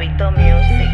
Gabito Music.